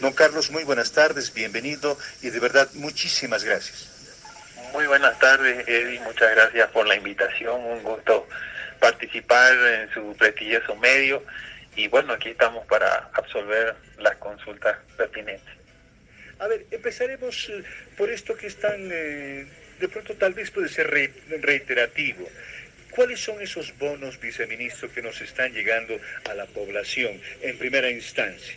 Don Carlos, muy buenas tardes, bienvenido y de verdad muchísimas gracias. Muy buenas tardes, Eddie, muchas gracias por la invitación, un gusto participar en su prestigioso medio y bueno, aquí estamos para absolver las consultas pertinentes. A ver, empezaremos eh, por esto que están, eh, de pronto tal vez puede ser reiterativo. ¿Cuáles son esos bonos, viceministro, que nos están llegando a la población en primera instancia?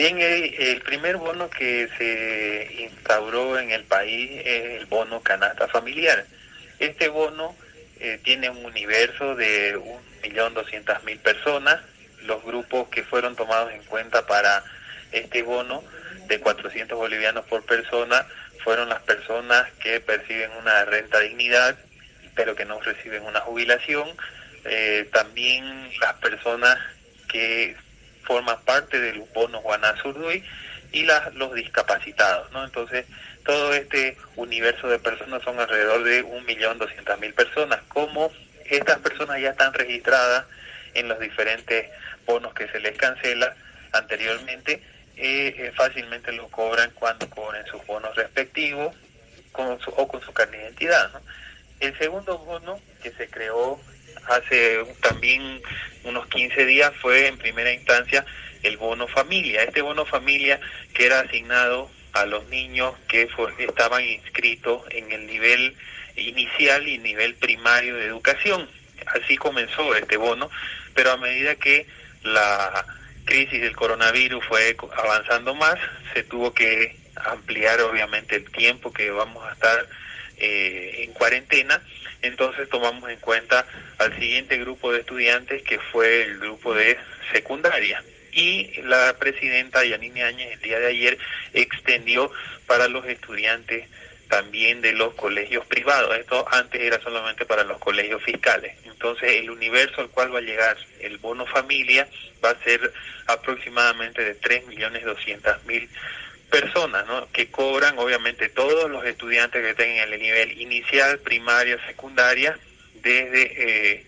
Bien, el primer bono que se instauró en el país es el bono canasta familiar. Este bono eh, tiene un universo de 1.200.000 personas. Los grupos que fueron tomados en cuenta para este bono de 400 bolivianos por persona fueron las personas que perciben una renta dignidad, pero que no reciben una jubilación. Eh, también las personas que forman parte del bono Guanazurduy y las, los discapacitados, ¿no? Entonces, todo este universo de personas son alrededor de 1.200.000 personas. Como estas personas ya están registradas en los diferentes bonos que se les cancela anteriormente, eh, eh, fácilmente lo cobran cuando cobren sus bonos respectivos con o con su carne de identidad. ¿no? El segundo bono que se creó hace también unos 15 días fue en primera instancia el bono familia. Este bono familia que era asignado a los niños que estaban inscritos en el nivel inicial y nivel primario de educación. Así comenzó este bono, pero a medida que la crisis del coronavirus fue avanzando más, se tuvo que ampliar obviamente el tiempo que vamos a estar eh, en cuarentena, entonces tomamos en cuenta al siguiente grupo de estudiantes que fue el grupo de secundaria. Y la presidenta Yanine Áñez el día de ayer extendió para los estudiantes también de los colegios privados. Esto antes era solamente para los colegios fiscales. Entonces el universo al cual va a llegar el bono familia va a ser aproximadamente de 3.200.000 personas ¿no? que cobran obviamente todos los estudiantes que tengan el nivel inicial, primaria, secundaria, desde eh,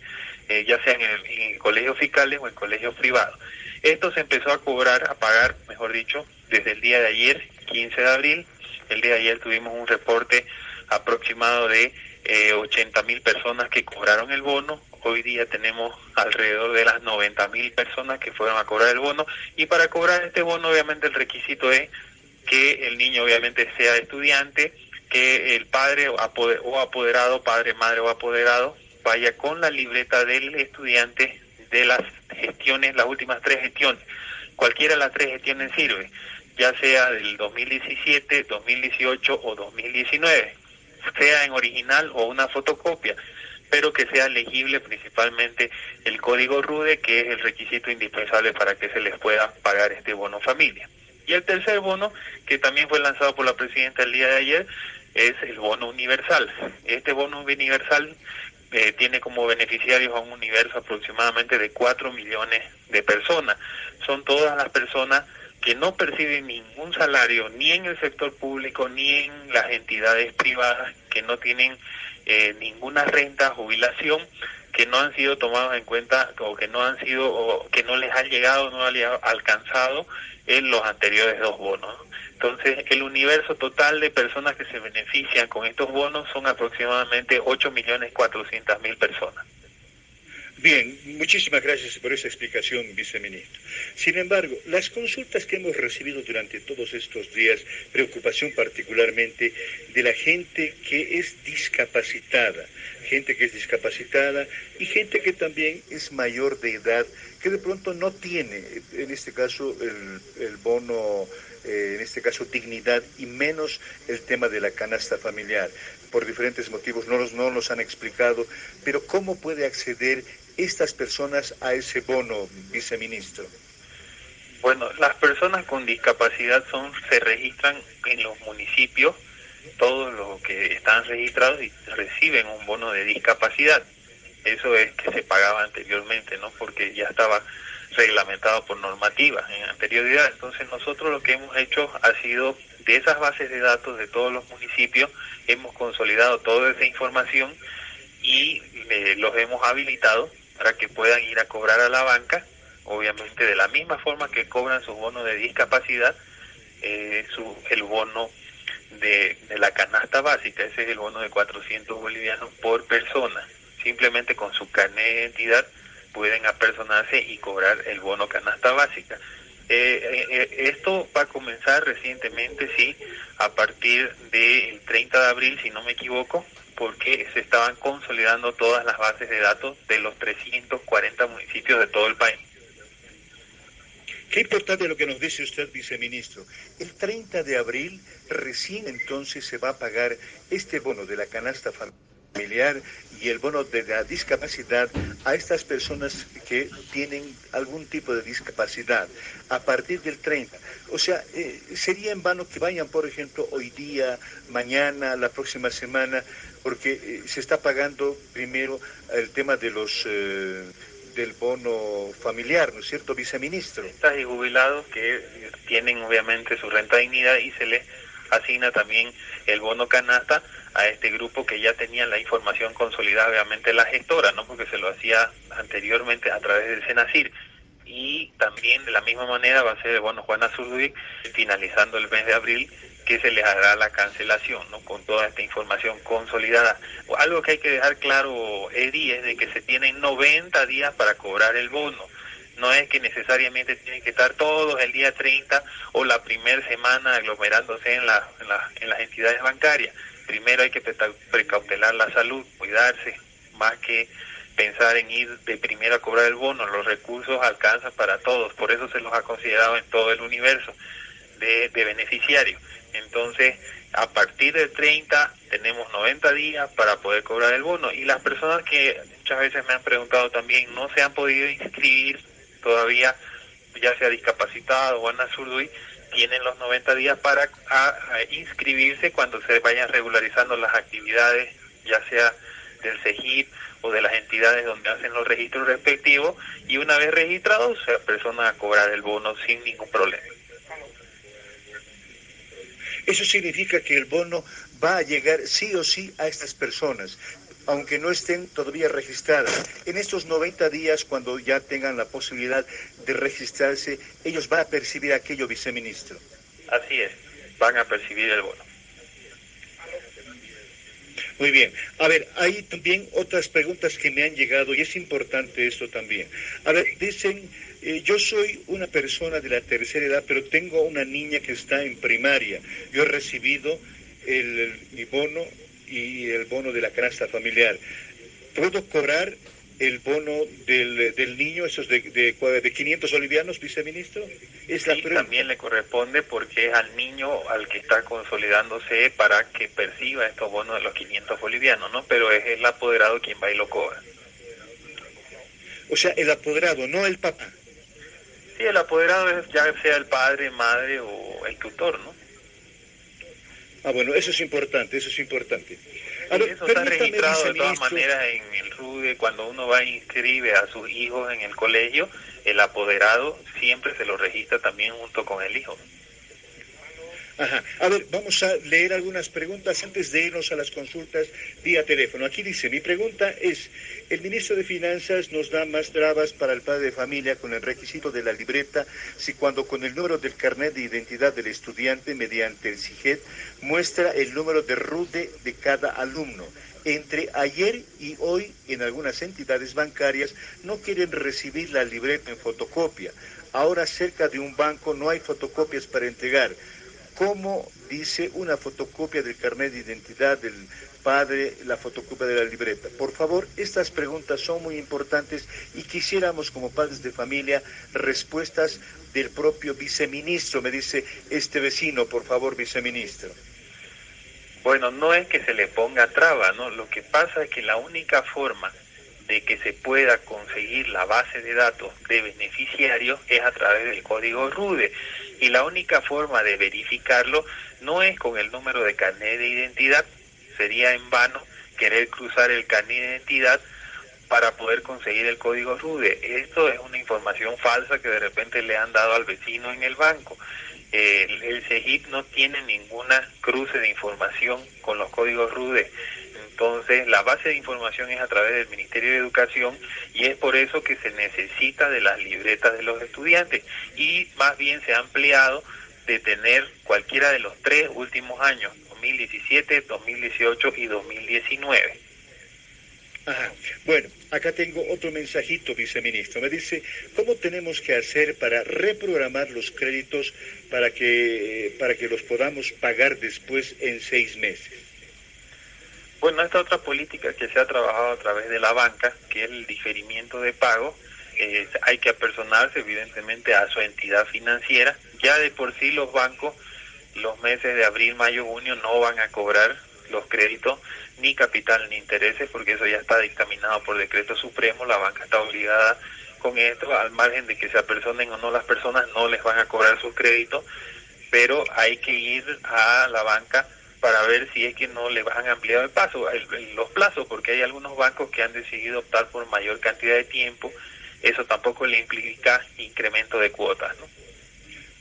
eh, ya sea en, el, colegios fiscales o en colegios privados. Esto se empezó a cobrar, a pagar, mejor dicho, desde el día de ayer, 15 de abril. El día de ayer tuvimos un reporte aproximado de eh, 80 mil personas que cobraron el bono. Hoy día tenemos alrededor de las 90 mil personas que fueron a cobrar el bono. Y para cobrar este bono, obviamente, el requisito es que el niño obviamente sea estudiante, que el padre o apoderado, padre, madre o apoderado, vaya con la libreta del estudiante de las gestiones, las últimas tres gestiones. Cualquiera de las tres gestiones sirve, ya sea del 2017, 2018 o 2019, sea en original o una fotocopia, pero que sea legible principalmente el código RUDE, que es el requisito indispensable para que se les pueda pagar este bono familia. Y el tercer bono, que también fue lanzado por la presidenta el día de ayer, es el bono universal. Este bono universal eh, tiene como beneficiarios a un universo aproximadamente de 4 millones de personas. Son todas las personas que no perciben ningún salario ni en el sector público ni en las entidades privadas, que no tienen eh, ninguna renta, jubilación, que no han sido tomados en cuenta o que no han sido o que no les han llegado, no han alcanzado en los anteriores dos bonos. Entonces, el universo total de personas que se benefician con estos bonos son aproximadamente 8.400.000 personas. Bien, muchísimas gracias por esa explicación, viceministro. Sin embargo, las consultas que hemos recibido durante todos estos días, preocupación particularmente de la gente que es discapacitada, gente que es discapacitada y gente que también es mayor de edad, que de pronto no tiene, en este caso, el, bono, eh, en este caso, dignidad y menos el tema de la canasta familiar. Por diferentes motivos no los, no los han explicado, pero ¿cómo puede acceder estas personas a ese bono, viceministro? Bueno, las personas con discapacidad son se registran en los municipios todos los que están registrados y reciben un bono de discapacidad. Eso es que se pagaba anteriormente, ¿no? Porque ya estaba reglamentado por normativa en anterioridad. Entonces nosotros lo que hemos hecho ha sido de esas bases de datos de todos los municipios, hemos consolidado toda esa información y los hemos habilitado para que puedan ir a cobrar a la banca obviamente de la misma forma que cobran su bono de discapacidad, eh, su, el bono de, la canasta básica, ese es el bono de 400 bolivianos por persona. Simplemente con su carnet de identidad pueden apersonarse y cobrar el bono canasta básica. Eh, eh, esto va a comenzar recientemente, sí, a partir del 30 de abril, si no me equivoco, porque se estaban consolidando todas las bases de datos de los 340 municipios de todo el país. Qué importante lo que nos dice usted, viceministro. El 30 de abril recién entonces se va a pagar este bono de la canasta familiar y el bono de la discapacidad a estas personas que tienen algún tipo de discapacidad a partir del 30. O sea, eh, sería en vano que vayan, por ejemplo, hoy día, mañana, la próxima semana, porque eh, se está pagando primero el tema de los... Eh, del bono familiar, ¿no es cierto, viceministro? Y jubilados que tienen obviamente su renta dignidad y se les asigna también el bono canasta a este grupo que ya tenía la información consolidada, obviamente la gestora, ¿no? Porque se lo hacía anteriormente a través del Senacir. Y también de la misma manera va a ser, bueno, Juana Zurduy, finalizando el mes de abril, que se les hará la cancelación, ¿no? Con toda esta información consolidada. Algo que hay que dejar claro, Edi, es de que se tienen 90 días para cobrar el bono. No es que necesariamente tienen que estar todos el día 30 o la primera semana aglomerándose en, en las entidades bancarias. Primero hay que precautelar la salud, cuidarse, más que pensar en ir de primero a cobrar el bono. Los recursos alcanzan para todos, por eso se los ha considerado en todo el universo de, beneficiarios. Entonces, a partir del 30 tenemos 90 días para poder cobrar el bono y las personas que muchas veces me han preguntado también no se han podido inscribir todavía, ya sea discapacitado o Ana Zurduy, tienen los 90 días para inscribirse cuando se vayan regularizando las actividades, ya sea del CEGIP o de las entidades donde hacen los registros respectivos y una vez registrados se persona a cobrar el bono sin ningún problema. Eso significa que el bono va a llegar sí o sí a estas personas, aunque no estén todavía registradas. En estos 90 días, cuando ya tengan la posibilidad de registrarse, ellos van a percibir aquello, viceministro. Así es, van a percibir el bono. Muy bien. A ver, hay también otras preguntas que me han llegado y es importante esto también. A ver, dicen, eh, yo soy una persona de la tercera edad, pero tengo una niña que está en primaria. Yo he recibido el, mi bono y el bono de la canasta familiar. ¿Puedo cobrar el bono del, del niño, esos de, de, de 500 bolivianos, viceministro? Es la también le corresponde porque es al niño al que está consolidándose para que perciba estos bonos de los 500 bolivianos, ¿no? Pero es el apoderado quien va y lo cobra. O sea, el apoderado, no el papá. Sí, el apoderado es ya sea el padre, madre o el tutor, ¿no? Ah, bueno, eso es importante, eso es importante. eso está registrado de todas maneras en el RUDE, cuando uno va a inscribe a sus hijos en el colegio, el apoderado siempre se lo registra también junto con el hijo. A ver, vamos a leer algunas preguntas antes de irnos a las consultas vía teléfono. Aquí dice, mi pregunta es, el ministro de Finanzas nos da más trabas para el padre de familia con el requisito de la libreta si cuando con el número del carnet de identidad del estudiante mediante el CIGET muestra el número de RUDE de cada alumno. Entre ayer y hoy en algunas entidades bancarias no quieren recibir la libreta en fotocopia. Ahora cerca de un banco no hay fotocopias para entregar cómo dice una fotocopia del carnet de identidad del padre, la fotocopia de la libreta. Por favor, estas preguntas son muy importantes y quisiéramos como padres de familia respuestas del propio viceministro, me dice este vecino, por favor, viceministro. Bueno, no es que se le ponga traba, ¿no? Lo que pasa es que la única forma de que se pueda conseguir la base de datos de beneficiarios es a través del código RUDE y la única forma de verificarlo no es con el número de carnet de identidad, sería en vano querer cruzar el carnet de identidad para poder conseguir el código RUDE. Esto es una información falsa que de repente le han dado al vecino en el banco. El, el CEGIP no tiene ninguna cruce de información con los códigos RUDE. Entonces, la base de información es a través del Ministerio de Educación y es por eso que se necesita de las libretas de los estudiantes y más bien se ha ampliado de tener cualquiera de los tres últimos años, 2017, 2018 y 2019. Ajá. Bueno, acá tengo otro mensajito, viceministro. Me dice, ¿cómo tenemos que hacer para reprogramar los créditos para que, para que los podamos pagar después en seis meses? Bueno, esta otra política que se ha trabajado a través de la banca, que es el diferimiento de pago, hay que apersonarse evidentemente a su entidad financiera. Ya de por sí los bancos los meses de abril, mayo, junio no van a cobrar los créditos ni capital ni intereses porque eso ya está dictaminado por decreto supremo, la banca está obligada con esto, al margen de que se apersonen o no las personas, no les van a cobrar sus créditos, pero hay que ir a la banca para ver si es que no le van a ampliar el paso, los plazos, porque hay algunos bancos que han decidido optar por mayor cantidad de tiempo, eso tampoco le implica incremento de cuotas.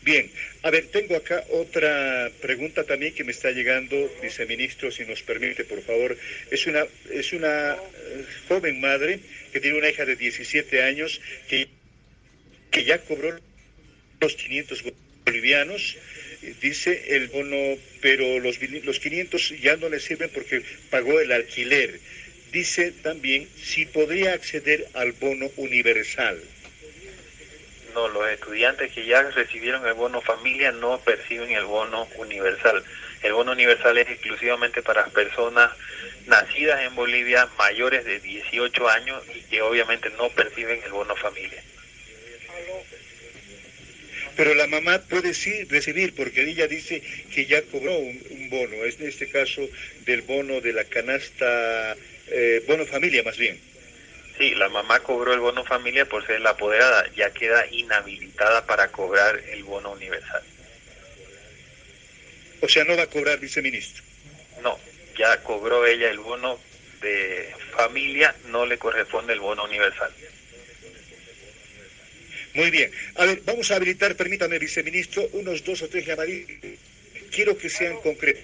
Bien, a ver, tengo acá otra pregunta también que me está llegando, viceministro, si nos permite, por favor. Es una, es una eh, joven madre que tiene una hija de 17 años que, que ya cobró los 500 bolivianos, dice el bono, pero los, los 500 ya no le sirven porque pagó el alquiler. Dice también si podría acceder al bono universal. No, los estudiantes que ya recibieron el bono familia no perciben el bono universal. El bono universal es exclusivamente para personas nacidas en Bolivia mayores de 18 años y que obviamente no perciben el bono familia. Pero la mamá puede sí recibir, porque ella dice que ya cobró un, bono, es en este caso del bono de la canasta, eh, bono familia más bien. Sí, la mamá cobró el bono familia por ser la apoderada, ya queda inhabilitada para cobrar el bono universal. O sea, no va a cobrar viceministro. No, ya cobró ella el bono de familia, no le corresponde el bono universal. Muy bien. A ver, vamos a habilitar, permítame, viceministro, unos dos o tres llamadas. Quiero que sean concretos.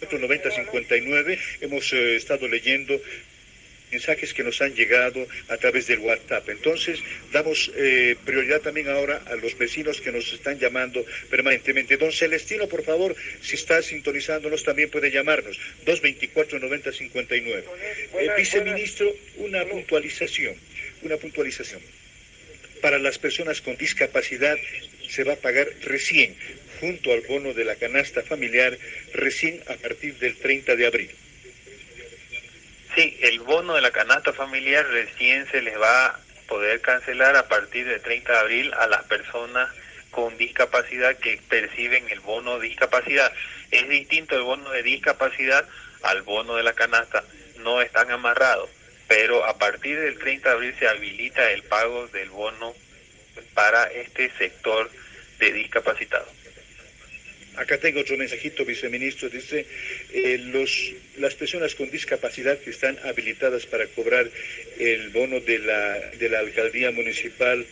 9059 hemos eh, estado leyendo mensajes que nos han llegado a través del WhatsApp. Entonces, damos eh, prioridad también ahora a los vecinos que nos están llamando permanentemente. Don Celestino, por favor, si está sintonizándonos, también puede llamarnos. 224-9059. Eh, viceministro, una puntualización, una puntualización. Para las personas con discapacidad se va a pagar recién, junto al bono de la canasta familiar, recién a partir del 30 de abril. Sí, el bono de la canasta familiar recién se les va a poder cancelar a partir del 30 de abril a las personas con discapacidad que perciben el bono de discapacidad. Es distinto el bono de discapacidad al bono de la canasta, no están amarrados, pero a partir del 30 de abril se habilita el pago del bono para este sector de discapacitados. Acá tengo otro mensajito, viceministro. Dice, eh, los, las personas con discapacidad que están habilitadas para cobrar el bono de la, de la alcaldía municipal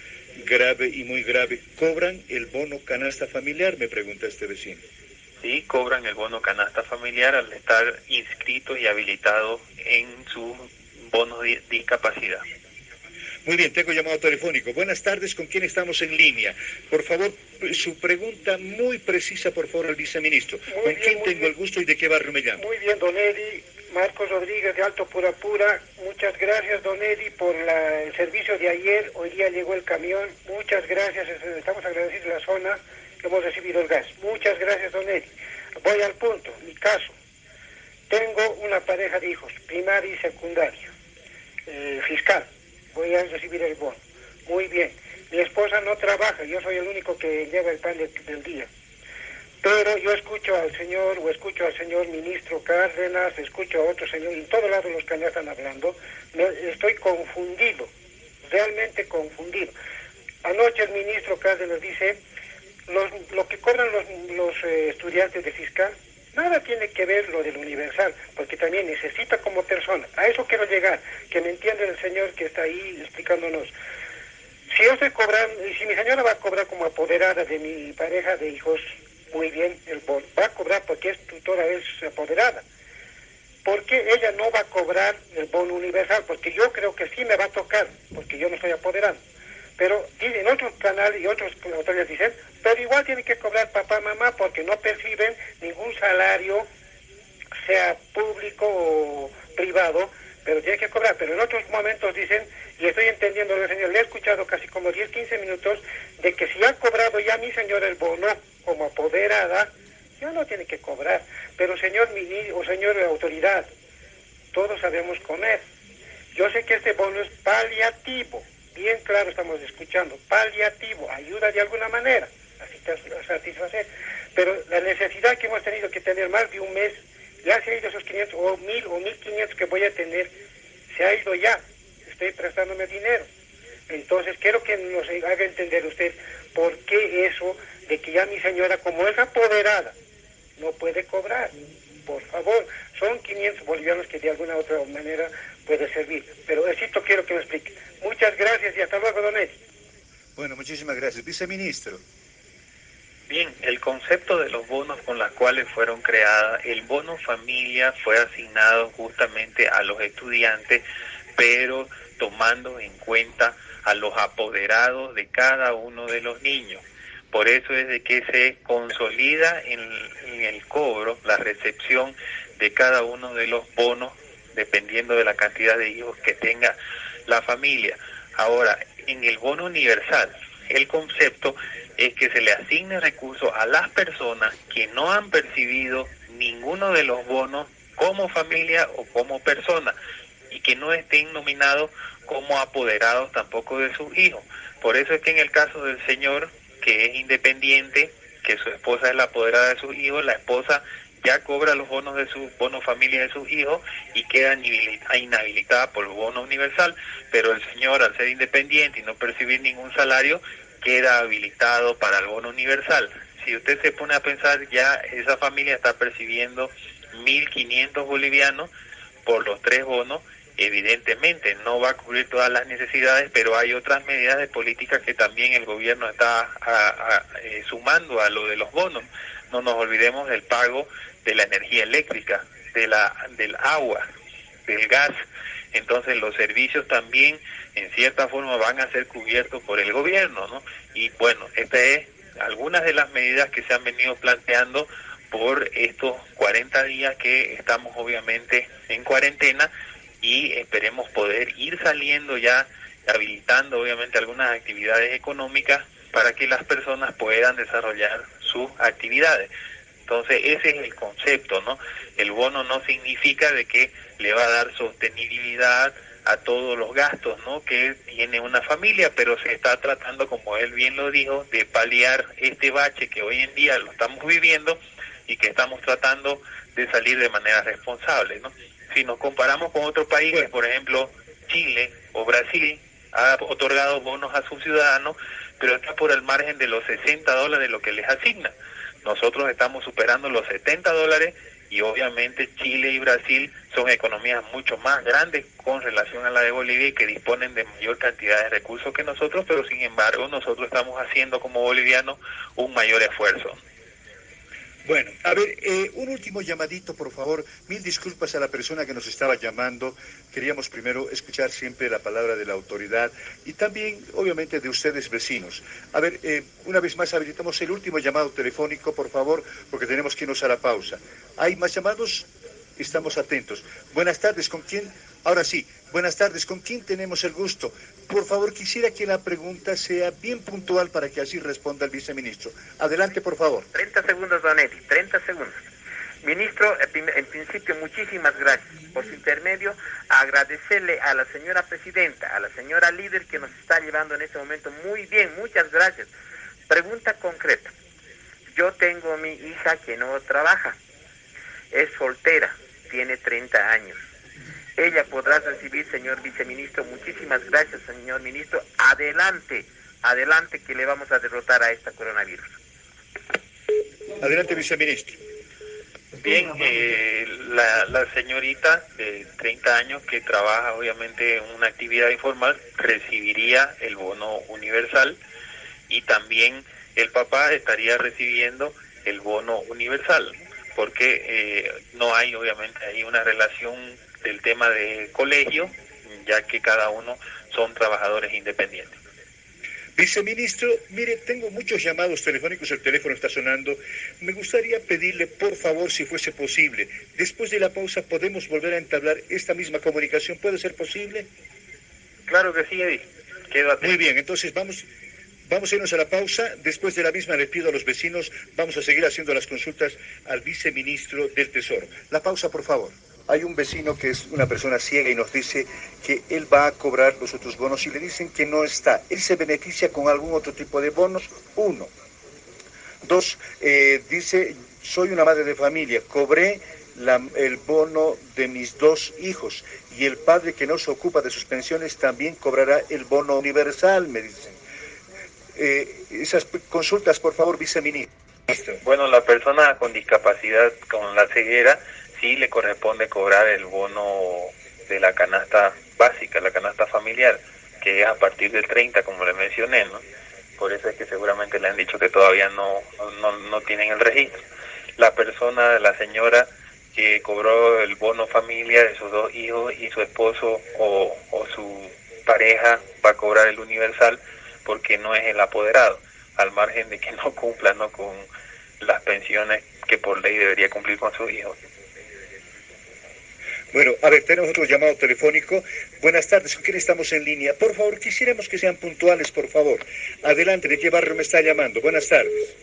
grave y muy grave, ¿cobran el bono canasta familiar? Me pregunta este vecino. Sí, cobran el bono canasta familiar al estar inscritos y habilitados en su bono de discapacidad. Muy bien, tengo llamado telefónico. Buenas tardes, ¿con quién estamos en línea? Por favor, su pregunta muy precisa, por favor, al viceministro. ¿Con quién tengo el gusto y de qué barrio me llamo? Muy bien, don Edi. Marcos Rodríguez de Alto Pura Pura. Muchas gracias, don Edi, por el servicio de ayer. Hoy día llegó el camión. Muchas gracias. Estamos agradecidos a la zona que hemos recibido el gas. Muchas gracias, don Edi. Voy al punto. Mi caso. Tengo una pareja de hijos, primaria y secundaria. Eh, fiscal voy a recibir el bono. Muy bien. Mi esposa no trabaja, yo soy el único que lleva el pan del día. Pero yo escucho al señor, o escucho al señor ministro Cárdenas, escucho a otro señor, en todos lados los que ya están hablando, me, estoy confundido, realmente confundido. Anoche el ministro Cárdenas dice, lo que cobran los, los eh, estudiantes de fiscal Nada tiene que ver lo del universal, porque también necesita como persona. A eso quiero llegar, que me entienda el señor que está ahí explicándonos. Si yo estoy cobrando, y si mi señora va a cobrar como apoderada de mi pareja de hijos, muy bien, el va a cobrar porque es tutora, es apoderada. ¿por qué ella no va a cobrar el bono universal? Porque yo creo que sí me va a tocar, porque yo me estoy apoderando. Pero en otros canales y otros autoridades dicen, pero igual tiene que cobrar papá, mamá, porque no perciben ningún salario, sea público o privado, pero tiene que cobrar. Pero en otros momentos dicen, y estoy entendiendo, señor, le he escuchado casi como 10, 15 minutos, de que si ha cobrado ya mi señor el bono como apoderada, ya no tiene que cobrar. Pero señor o señor autoridad, todos sabemos comer. Yo sé que este bono es paliativo, bien claro estamos escuchando, paliativo, ayuda de alguna manera a satisfacer. Pero la necesidad que hemos tenido que tener más de un mes, ya se ha ido esos 500 o 1000 o 1500 que voy a tener, se ha ido ya, estoy prestándome dinero. Entonces quiero que nos haga entender usted por qué eso de que ya mi señora, como es apoderada, no puede cobrar. Por favor, son 500 bolivianos que de alguna otra manera puede servir. Pero esto quiero que me explique. Muchas gracias y hasta luego, don Eddie. Bueno, muchísimas gracias. Viceministro. Bien, el concepto de los bonos con los cuales fueron creadas, el bono familia fue asignado justamente a los estudiantes, pero tomando en cuenta a los apoderados de cada uno de los niños. Por eso es de que se consolida en, el cobro, la recepción de cada uno de los bonos, dependiendo de la cantidad de hijos que tenga la familia. Ahora, en el bono universal, el concepto es que se le asigne recursos a las personas que no han percibido ninguno de los bonos como familia o como persona y que no estén nominados como apoderados tampoco de sus hijos. Por eso es que en el caso del señor que es independiente, que su esposa es la apoderada de sus hijos, la esposa ya cobra los bonos de su bono familia de sus hijos y queda inhabilitada por el bono universal, pero el señor al ser independiente y no percibir ningún salario queda habilitado para el bono universal. Si usted se pone a pensar, ya esa familia está percibiendo 1.500 bolivianos por los tres bonos evidentemente no va a cubrir todas las necesidades, pero hay otras medidas de política que también el gobierno está eh, sumando a lo de los bonos. No nos olvidemos del pago de la energía eléctrica, de la del agua, del gas. Entonces los servicios también en cierta forma van a ser cubiertos por el gobierno, ¿no? Y bueno, esta es algunas de las medidas que se han venido planteando por estos 40 días que estamos obviamente en cuarentena y esperemos poder ir saliendo ya, habilitando obviamente algunas actividades económicas para que las personas puedan desarrollar sus actividades. Entonces ese es el concepto, ¿no? El bono no significa de que le va a dar sostenibilidad a todos los gastos, ¿no? Que tiene una familia, pero se está tratando, como él bien lo dijo, de paliar este bache que hoy en día lo estamos viviendo y que estamos tratando de salir de manera responsable, ¿no? si nos comparamos con otros países, por ejemplo Chile o Brasil, ha otorgado bonos a sus ciudadanos, pero está por el margen de los 60 dólares lo que les asigna. Nosotros estamos superando los 70 dólares y obviamente Chile y Brasil son economías mucho más grandes con relación a la de Bolivia y que disponen de mayor cantidad de recursos que nosotros, pero sin embargo nosotros estamos haciendo como bolivianos un mayor esfuerzo. Bueno, a ver, eh, un último llamadito, por favor. Mil disculpas a la persona que nos estaba llamando. Queríamos primero escuchar siempre la palabra de la autoridad y también, obviamente, de ustedes vecinos. A ver, eh, una vez más habilitamos el último llamado telefónico, por favor, porque tenemos que irnos a la pausa. ¿Hay más llamados? Estamos atentos. Buenas tardes, ¿con quién? Ahora sí, buenas tardes, ¿con quién tenemos el gusto? Por favor, quisiera que la pregunta sea bien puntual para que así responda el viceministro. Adelante, por favor. 30 segundos, Donetti, 30 segundos. Ministro, en principio, muchísimas gracias. Por su intermedio, agradecerle a la señora presidenta, a la señora líder que nos está llevando en este momento muy bien, muchas gracias. Pregunta concreta. Yo tengo mi hija que no trabaja, es soltera, tiene 30 años ella podrá recibir, señor viceministro. Muchísimas gracias, señor ministro. Adelante, adelante que le vamos a derrotar a esta coronavirus. Adelante, viceministro. Bien, eh, la, la, señorita de 30 años que trabaja obviamente en una actividad informal recibiría el bono universal y también el papá estaría recibiendo el bono universal. porque eh, no hay obviamente ahí una relación del tema de colegio, ya que cada uno son trabajadores independientes. Viceministro, mire, tengo muchos llamados telefónicos, el teléfono está sonando. Me gustaría pedirle, por favor, si fuese posible, después de la pausa podemos volver a entablar esta misma comunicación. ¿Puede ser posible? Claro que sí, Eddie. Quedo Muy bien, entonces vamos, vamos a irnos a la pausa. Después de la misma le pido a los vecinos, vamos a seguir haciendo las consultas al viceministro del Tesoro. La pausa, por favor. Hay un vecino que es una persona ciega y nos dice que él va a cobrar los otros bonos y le dicen que no está. Él se beneficia con algún otro tipo de bonos. Uno. Dos, eh, dice, soy una madre de familia, cobré el bono de mis dos hijos y el padre que no se ocupa de sus pensiones también cobrará el bono universal, me dicen. Eh, esas consultas, por favor, viceministro. Bueno, la persona con discapacidad, con la ceguera, sí le corresponde cobrar el bono de la canasta básica, la canasta familiar, que es a partir del 30, como le mencioné, ¿no? Por eso es que seguramente le han dicho que todavía no, no, tienen el registro. La persona, la señora que cobró el bono familia de sus dos hijos y su esposo o, o su pareja va a cobrar el universal porque no es el apoderado, al margen de que no cumpla ¿no? con las pensiones que por ley debería cumplir con sus hijos. Bueno, a ver, tenemos otro llamado telefónico. Buenas tardes, ¿con quién estamos en línea? Por favor, quisiéramos que sean puntuales, por favor. Adelante, ¿de qué barrio me está llamando? Buenas tardes.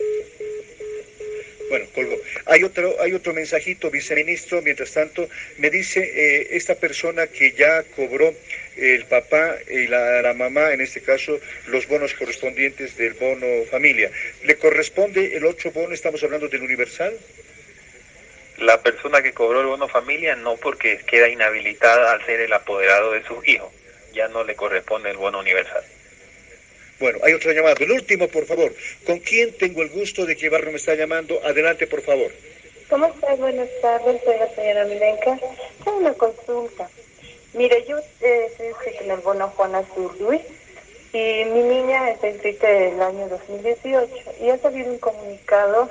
Bueno, colgo. Hay otro, hay otro mensajito, viceministro, mientras tanto, me dice eh, esta persona que ya cobró el papá y la, la, mamá, en este caso, los bonos correspondientes del bono familia. ¿Le corresponde el otro bono? Estamos hablando del universal la persona que cobró el bono familia no porque queda inhabilitada al ser el apoderado de sus hijos. Ya no le corresponde el bono universal. Bueno, hay otro llamado. El último, por favor. ¿Con quién tengo el gusto de que Barrio me está llamando? Adelante, por favor. ¿Cómo estás? Buenas tardes, soy la señora Milenka. Tengo una consulta. Mire, yo eh, estoy en el bono Juana Luis y mi niña está inscrita el año 2018 y ha salido un comunicado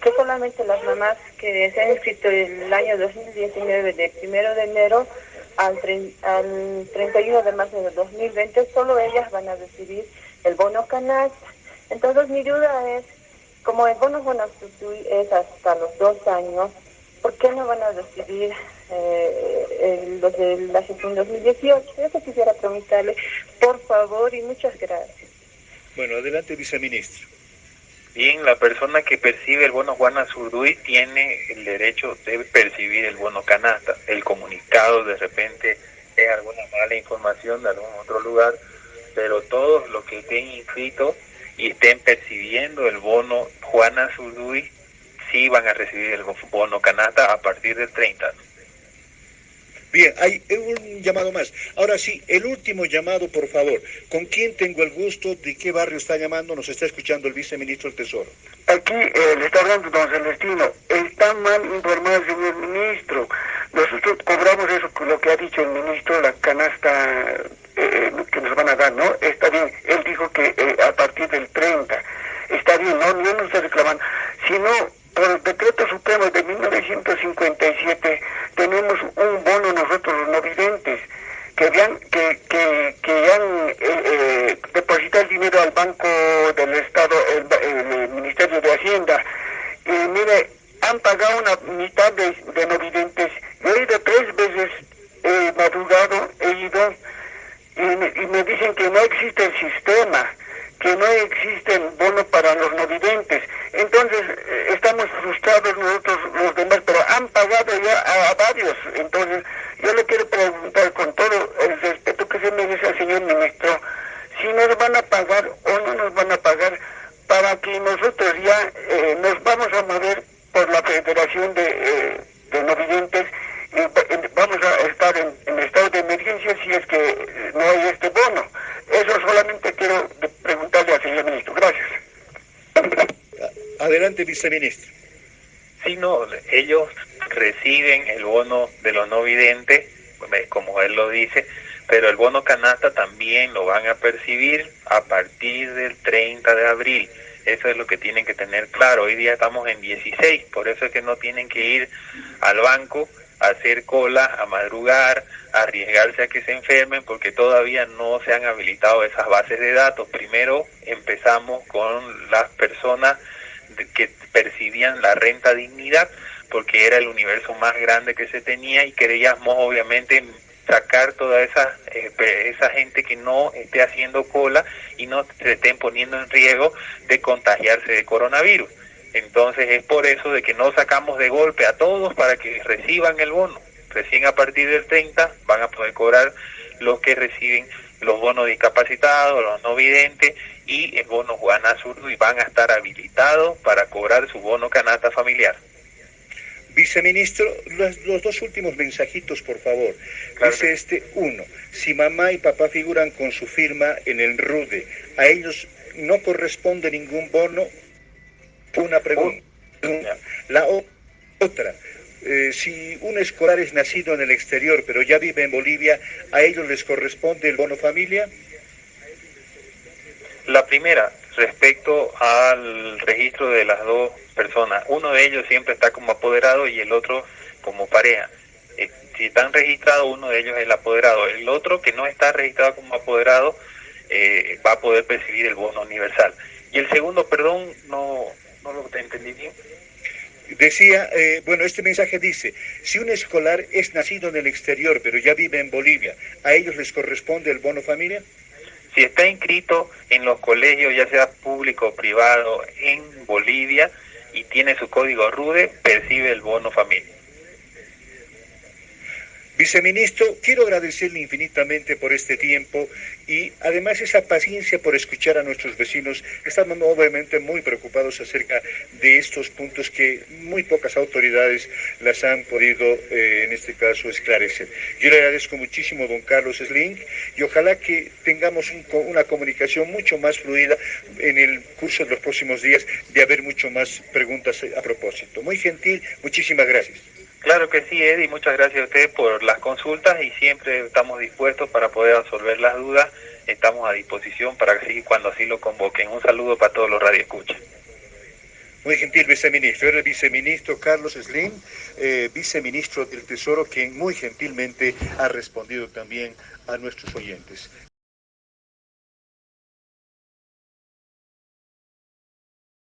que solamente las mamás que se han inscrito el año 2019 de primero de enero al, al 31 de marzo del 2020 solo ellas van a recibir el bono canasta. Entonces mi duda es, como el bono Bonasutuy es hasta los dos años, ¿por qué no van a recibir eh, los de la gestión 2018? Eso quisiera preguntarle, por favor, y muchas gracias. Bueno, adelante, viceministro. Bien, la persona que percibe el bono Juana Zurduy tiene el derecho de percibir el bono canasta. El comunicado de repente es alguna mala información de algún otro lugar, pero todos los que estén inscritos y estén percibiendo el bono Juana Zurduy sí van a recibir el bono canasta a partir del 30. Bien, hay un llamado más. Ahora sí, el último llamado, por favor. ¿Con quién tengo el gusto? ¿De qué barrio está llamando? Nos está escuchando el viceministro del Tesoro. Aquí eh, le está hablando don Celestino. Está mal informado el señor ministro. Nosotros cobramos eso, lo que ha dicho el ministro, la canasta eh, que nos van a dar, ¿no? Está bien. Él dijo que eh, a partir del 30. Está bien, no, no nos está reclamando. Si no, por el decreto supremo de 1957 tenemos un bono nosotros los no videntes que, han, que, que, han eh, eh, depositado el dinero al Banco del Estado, el, Ministerio de Hacienda. Y mire, han pagado una mitad de, de no videntes. Yo he ido tres veces eh, madrugado, he ido y y me dicen que no existe el sistema que no existen bonos para los no videntes. Entonces, eh, estamos frustrados nosotros los demás, pero han pagado ya a, varios. Entonces, yo le quiero preguntar con todo el respeto que se merece al señor ministro, si nos van a pagar o no nos van a pagar para que nosotros ya eh, nos vamos a mover por la Federación de, eh, de No Videntes y vamos a estar en, en estado de emergencia si es que no hay este bono. Eso solamente quiero preguntarle al señor ministro. Gracias. Adelante, viceministro. Sí, no, ellos reciben el bono de los no videntes, como él lo dice, pero el bono canasta también lo van a percibir a partir del 30 de abril. Eso es lo que tienen que tener claro. Hoy día estamos en 16, por eso es que no tienen que ir al banco a hacer cola, a madrugar, a arriesgarse a que se enfermen, porque todavía no se han habilitado esas bases de datos. Primero empezamos con las personas que percibían la renta dignidad, porque era el universo más grande que se tenía y queríamos obviamente sacar toda esa, eh, esa gente que no esté haciendo cola y no se estén poniendo en riesgo de contagiarse de coronavirus. Entonces es por eso de que no sacamos de golpe a todos para que reciban el bono. Recién a partir del 30 van a poder cobrar los que reciben los bonos discapacitados, los no videntes y el bono Juan Azul y van a estar habilitados para cobrar su bono canasta familiar. Viceministro, los, dos últimos mensajitos, por favor. Dice este, uno, si mamá y papá figuran con su firma en el RUDE, ¿a ellos no corresponde ningún bono? Una pregunta. La otra, eh, si un escolar es nacido en el exterior pero ya vive en Bolivia, ¿a ellos les corresponde el bono familia? La primera, respecto al registro de las dos personas. Uno de ellos siempre está como apoderado y el otro como pareja. Eh, si están registrados, uno de ellos es el apoderado. El otro que no está registrado como apoderado eh, va a poder percibir el bono universal. Y el segundo, perdón, no, no lo entendí bien. Decía, eh, bueno, este mensaje dice, si un escolar es nacido en el exterior pero ya vive en Bolivia, ¿a ellos les corresponde el bono familia? Si está inscrito en los colegios, ya sea público o privado, en Bolivia y tiene su código RUDE, percibe el bono familia. Viceministro, quiero agradecerle infinitamente por este tiempo y además esa paciencia por escuchar a nuestros vecinos. Estamos obviamente muy preocupados acerca de estos puntos que muy pocas autoridades las han podido, eh, en este caso, esclarecer. Yo le agradezco muchísimo, don Carlos Sling, y ojalá que tengamos una comunicación mucho más fluida en el curso de los próximos días de haber mucho más preguntas a propósito. Muy gentil, muchísimas gracias. Claro que sí, Eddie, muchas gracias a usted por las consultas y siempre estamos dispuestos para poder resolver las dudas. Estamos a disposición para que cuando así lo convoquen. Un saludo para todos los radioescuchas. Muy gentil viceministro. Era el viceministro Carlos Slim, eh, viceministro del Tesoro, quien muy gentilmente ha respondido también a nuestros oyentes.